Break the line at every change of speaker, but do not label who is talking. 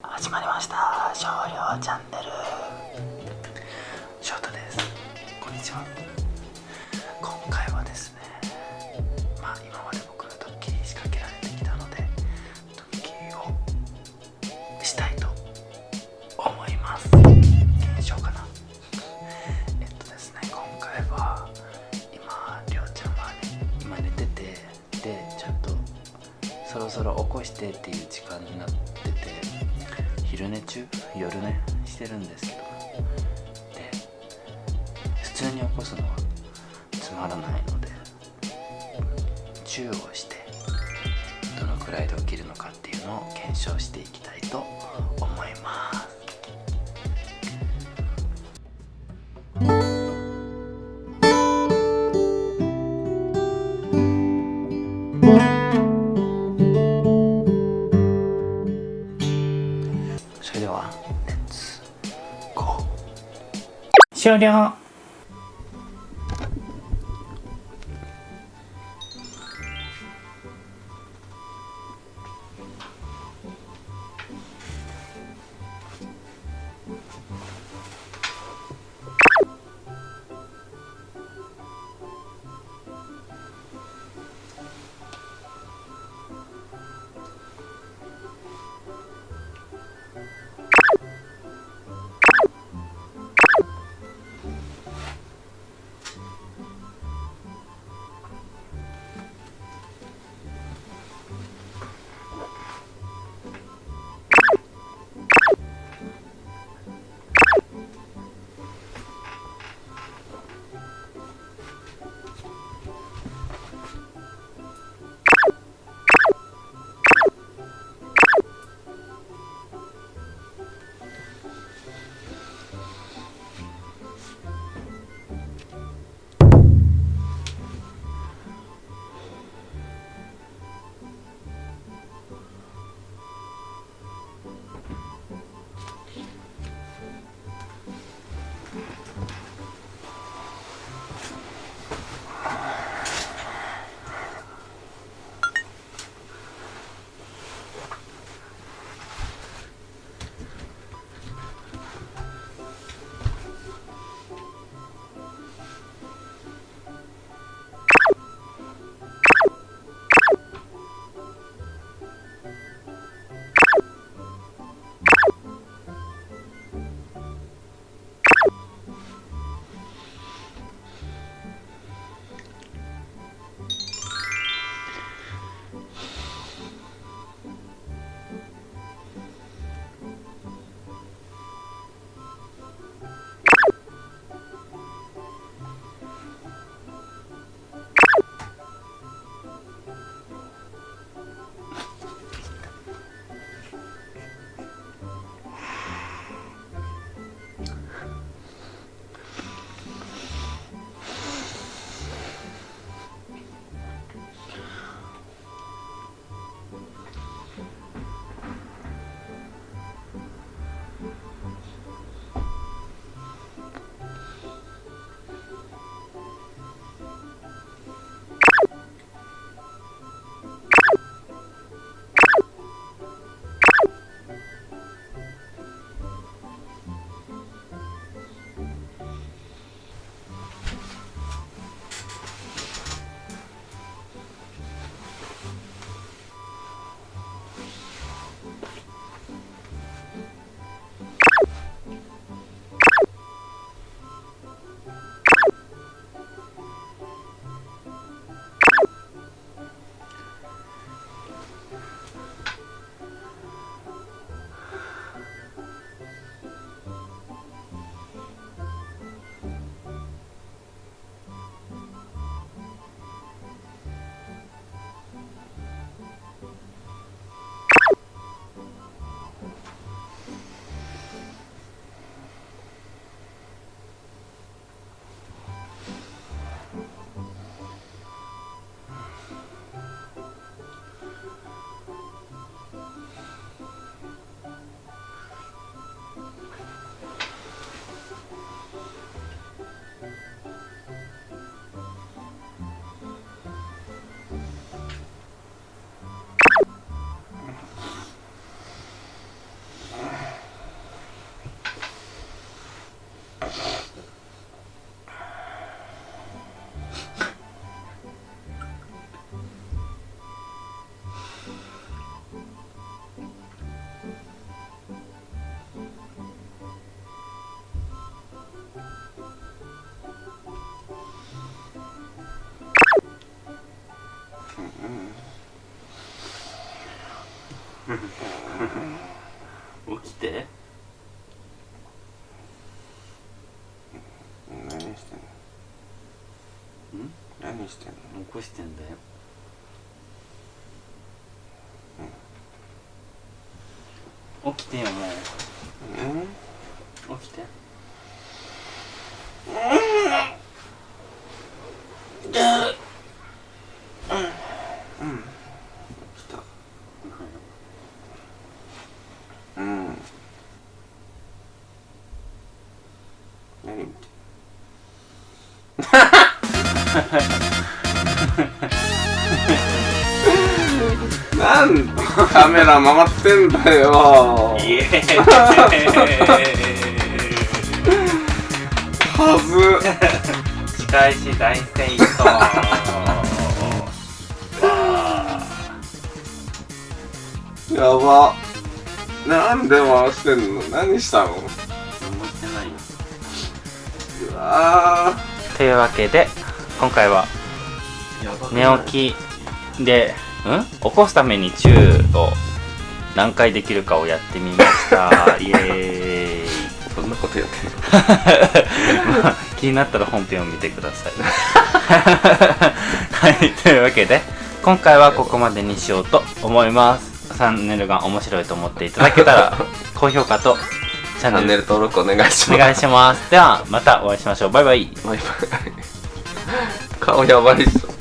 始まりました。少量チャンネル。翔太です。こんにちは。今回はですねまあ今まで僕ドッキリ仕掛けられてきたのでドッキリをしたいと思います。検証かな。えっとですね今回は今りょうちゃんはね今寝ててでちょっとそろそろ起こしてっていう時間になってて昼寝中？夜寝してるんですけど。で普通に起こすのはつまらないのでチューをしてどのくらいで起きるのかっていうのを検証していきたいと思います。終了 起きて。
何してんの
起こしてんだよ。起きてよも
う。ん。
う起きて。
来なんでカメラ回ってんだよ。
イエーイ。
はず
仕返し大成功わ
やば。なんで回してんの？何したの？
何もしてないよ。
うわ
というわけで今回は
ー
寝起きでん？起こすためにチューを何回できるかをやってみました。イエーイ。
そんなことやってんの？
まあ気になったら本編を見てください。はいというわけで今回はここまでにしようと思います。チャンネルが面白いと思っていただけたら高評価と
チャンネル登録お願いします。
お願いします。ではまたお会いしましょう。バイバイ。
バイバイ。顔やばいっしょ